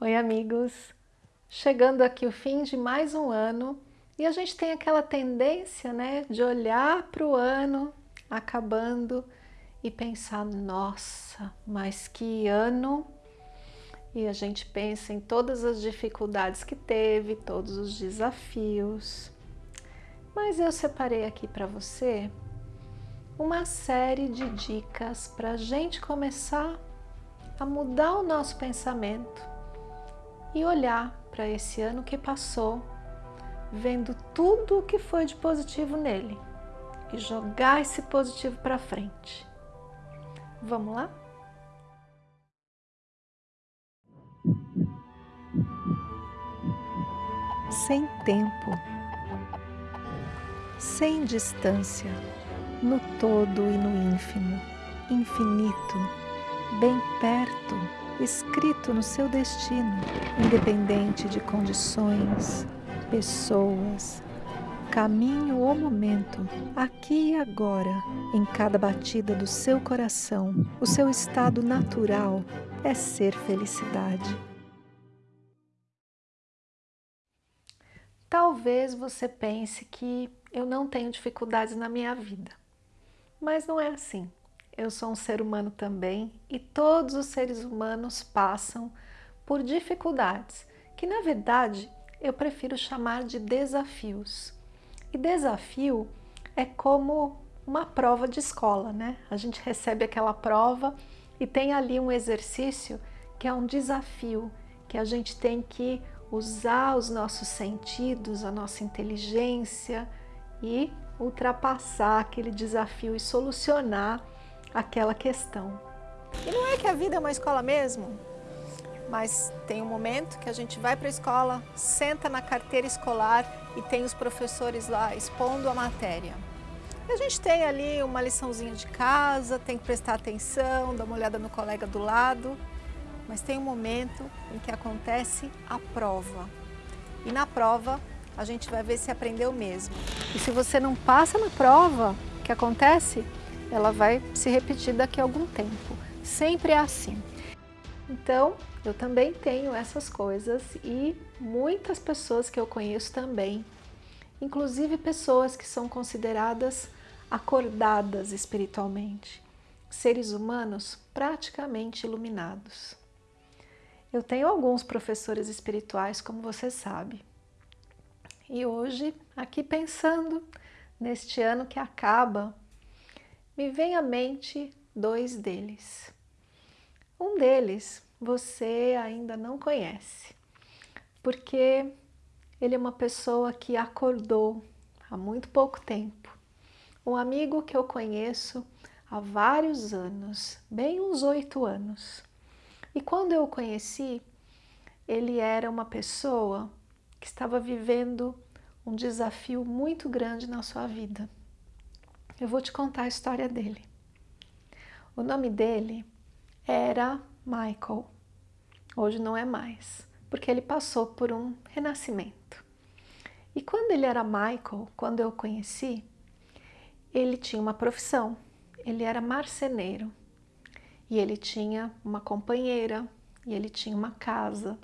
Oi amigos! Chegando aqui o fim de mais um ano e a gente tem aquela tendência né, de olhar para o ano acabando e pensar, nossa, mas que ano! E a gente pensa em todas as dificuldades que teve, todos os desafios. Mas eu separei aqui para você uma série de dicas para a gente começar a mudar o nosso pensamento e olhar para esse ano que passou, vendo tudo o que foi de positivo nele e jogar esse positivo para frente. Vamos lá? Sem tempo, sem distância, no todo e no ínfimo, infinito, bem perto, escrito no seu destino, independente de condições, pessoas, caminho ou momento, aqui e agora, em cada batida do seu coração, o seu estado natural é ser felicidade. Talvez você pense que eu não tenho dificuldades na minha vida. Mas não é assim. Eu sou um ser humano também e todos os seres humanos passam por dificuldades, que na verdade eu prefiro chamar de desafios. E desafio é como uma prova de escola, né? A gente recebe aquela prova e tem ali um exercício que é um desafio, que a gente tem que usar os nossos sentidos, a nossa inteligência e ultrapassar aquele desafio e solucionar aquela questão. E não é que a vida é uma escola mesmo, mas tem um momento que a gente vai para a escola, senta na carteira escolar e tem os professores lá expondo a matéria. E a gente tem ali uma liçãozinha de casa, tem que prestar atenção, dar uma olhada no colega do lado, mas tem um momento em que acontece a prova. E na prova a gente vai ver se aprendeu mesmo. E se você não passa na prova, o que acontece? Ela vai se repetir daqui a algum tempo. Sempre é assim. Então, eu também tenho essas coisas e muitas pessoas que eu conheço também, inclusive pessoas que são consideradas acordadas espiritualmente, seres humanos praticamente iluminados. Eu tenho alguns professores espirituais, como você sabe, e hoje, aqui pensando neste ano que acaba, me vem à mente dois deles. Um deles você ainda não conhece, porque ele é uma pessoa que acordou há muito pouco tempo. Um amigo que eu conheço há vários anos, bem uns oito anos. E quando eu o conheci, ele era uma pessoa que estava vivendo um desafio muito grande na sua vida. Eu vou te contar a história dele. O nome dele era Michael. Hoje não é mais, porque ele passou por um renascimento. E quando ele era Michael, quando eu o conheci, ele tinha uma profissão. Ele era marceneiro. E ele tinha uma companheira, e ele tinha uma casa,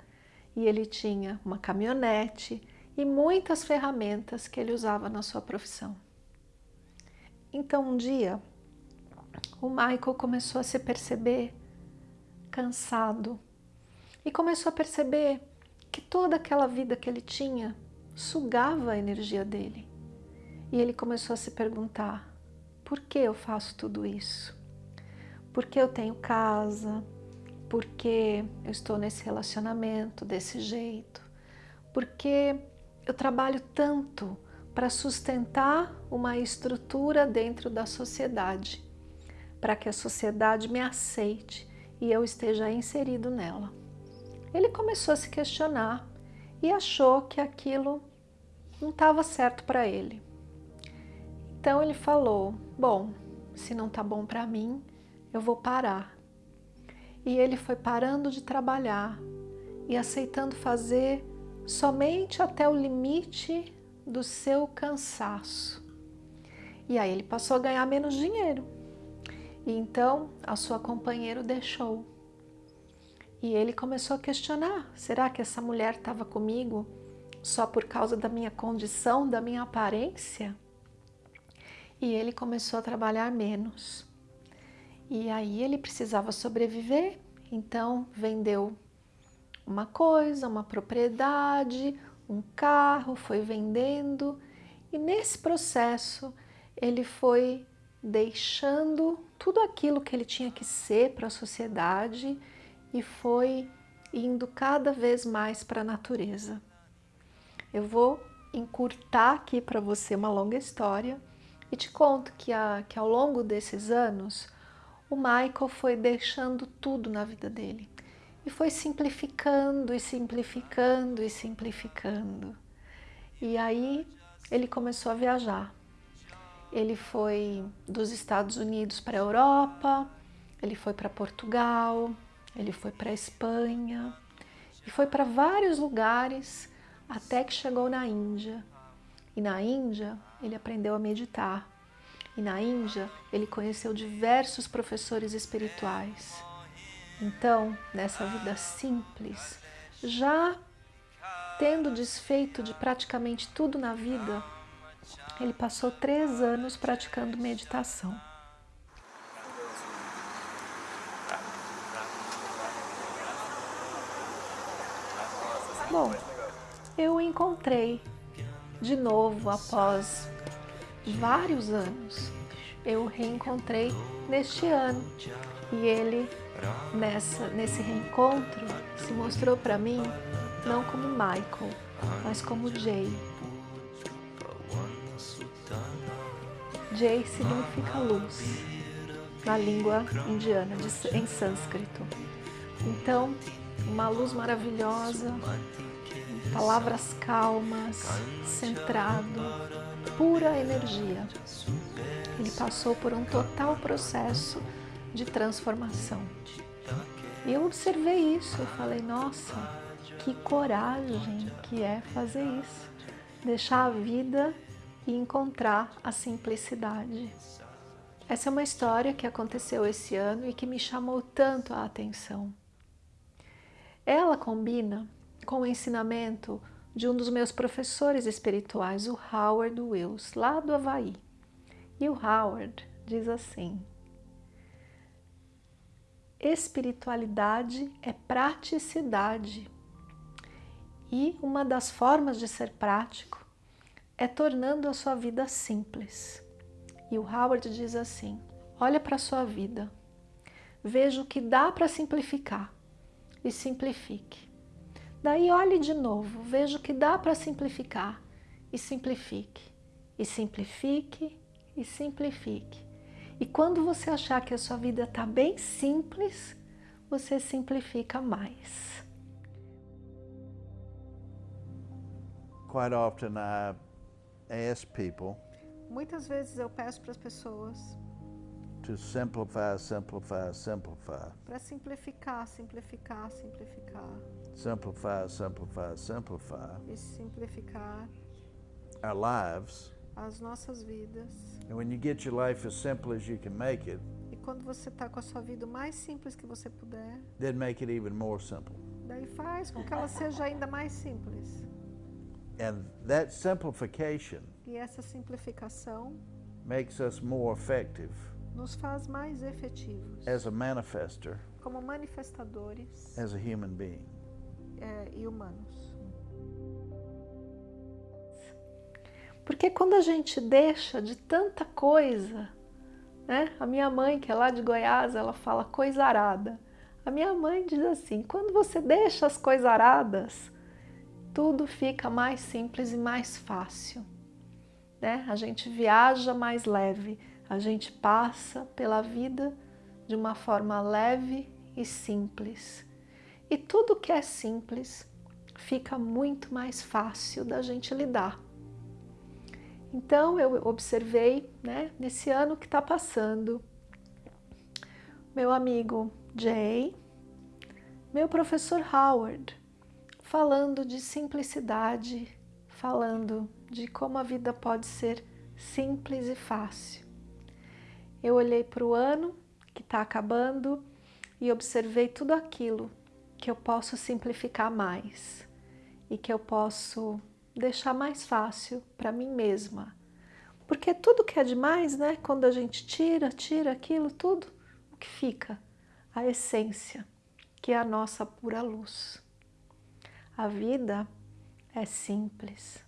e ele tinha uma caminhonete e muitas ferramentas que ele usava na sua profissão. Então um dia o Michael começou a se perceber cansado e começou a perceber que toda aquela vida que ele tinha sugava a energia dele. E ele começou a se perguntar, por que eu faço tudo isso? Por que eu tenho casa? Por que eu estou nesse relacionamento desse jeito? Por que eu trabalho tanto para sustentar uma estrutura dentro da sociedade, para que a sociedade me aceite e eu esteja inserido nela. Ele começou a se questionar e achou que aquilo não estava certo para ele. Então ele falou, bom, se não está bom para mim, eu vou parar. E ele foi parando de trabalhar e aceitando fazer somente até o limite do seu cansaço. E aí ele passou a ganhar menos dinheiro. E então a sua companheira o deixou. E ele começou a questionar, será que essa mulher estava comigo só por causa da minha condição, da minha aparência? E ele começou a trabalhar menos. E aí ele precisava sobreviver, então vendeu uma coisa, uma propriedade, um carro, foi vendendo e nesse processo ele foi deixando tudo aquilo que ele tinha que ser para a sociedade e foi indo cada vez mais para a natureza. Eu vou encurtar aqui para você uma longa história e te conto que, a, que ao longo desses anos o Michael foi deixando tudo na vida dele e foi simplificando e simplificando e simplificando. E aí ele começou a viajar. Ele foi dos Estados Unidos para a Europa, ele foi para Portugal, ele foi para a Espanha e foi para vários lugares até que chegou na Índia. E na Índia ele aprendeu a meditar. E na Índia ele conheceu diversos professores espirituais. Então, nessa vida simples, já tendo desfeito de praticamente tudo na vida, ele passou três anos praticando meditação. Bom, eu o encontrei de novo após vários anos. Eu o reencontrei neste ano e ele, nessa, nesse reencontro, se mostrou para mim não como Michael, mas como Jay. Jay significa luz na língua indiana, de, em sânscrito. Então, uma luz maravilhosa, palavras calmas, centrado, pura energia. Ele passou por um total processo de transformação. E eu observei isso, eu falei, nossa, que coragem que é fazer isso, deixar a vida e encontrar a simplicidade. Essa é uma história que aconteceu esse ano e que me chamou tanto a atenção. Ela combina com o ensinamento de um dos meus professores espirituais, o Howard Wills, lá do Havaí. E o Howard diz assim, espiritualidade é praticidade. E uma das formas de ser prático é tornando a sua vida simples. E o Howard diz assim, olha para a sua vida, veja o que dá para simplificar e simplifique. Daí olhe de novo, veja o que dá para simplificar e simplifique, e simplifique, e simplifique. E quando você achar que a sua vida está bem simples, você simplifica mais. Quite often I ask people Muitas vezes eu peço para as pessoas to simplify, simplify, simplify. para simplificar, simplificar, simplificar. Simplify, simplify, simplify. E simplificar Our lives as nossas vidas. And when you get your life as simple as you can make it, E quando você está com a sua vida o mais simples que você puder, then make it even more simple. daí faz com que ela seja ainda mais simples. And that simplification E essa simplificação makes us more effective nos faz mais efetivos as a manifester, como manifestadores as a human being. é, e humanos. Porque quando a gente deixa de tanta coisa, né? A minha mãe, que é lá de Goiás, ela fala coisarada. A minha mãe diz assim, quando você deixa as coisaradas, tudo fica mais simples e mais fácil. Né? A gente viaja mais leve, a gente passa pela vida de uma forma leve e simples. E tudo que é simples fica muito mais fácil da gente lidar. Então eu observei, né, nesse ano que está passando, meu amigo Jay, meu professor Howard, falando de simplicidade, falando de como a vida pode ser simples e fácil. Eu olhei para o ano que está acabando e observei tudo aquilo que eu posso simplificar mais e que eu posso deixar mais fácil para mim mesma. Porque tudo que é demais, né? Quando a gente tira, tira aquilo tudo, o que fica? A essência, que é a nossa pura luz. A vida é simples,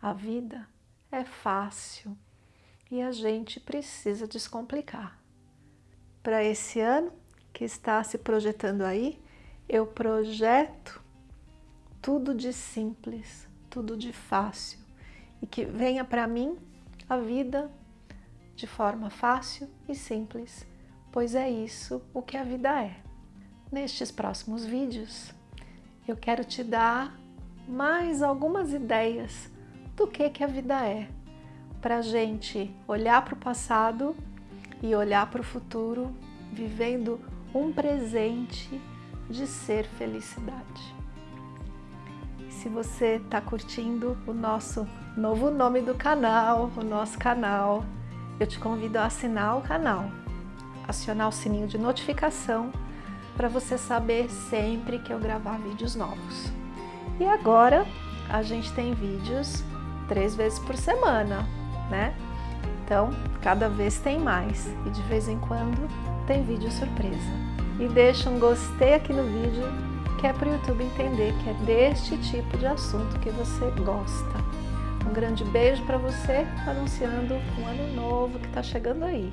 a vida é fácil e a gente precisa descomplicar. Para esse ano que está se projetando aí, eu projeto tudo de simples, tudo de fácil e que venha para mim a vida de forma fácil e simples, pois é isso o que a vida é. Nestes próximos vídeos, eu quero te dar mais algumas ideias do que, que a vida é, para a gente olhar para o passado e olhar para o futuro, vivendo um presente de ser felicidade. Se você está curtindo o nosso novo nome do canal, o nosso canal, eu te convido a assinar o canal, acionar o sininho de notificação para você saber sempre que eu gravar vídeos novos. E agora a gente tem vídeos três vezes por semana, né? Então, cada vez tem mais e de vez em quando tem vídeo surpresa. E deixa um gostei aqui no vídeo, que é para o YouTube entender que é deste tipo de assunto que você gosta. Um grande beijo para você, anunciando um ano novo que está chegando aí.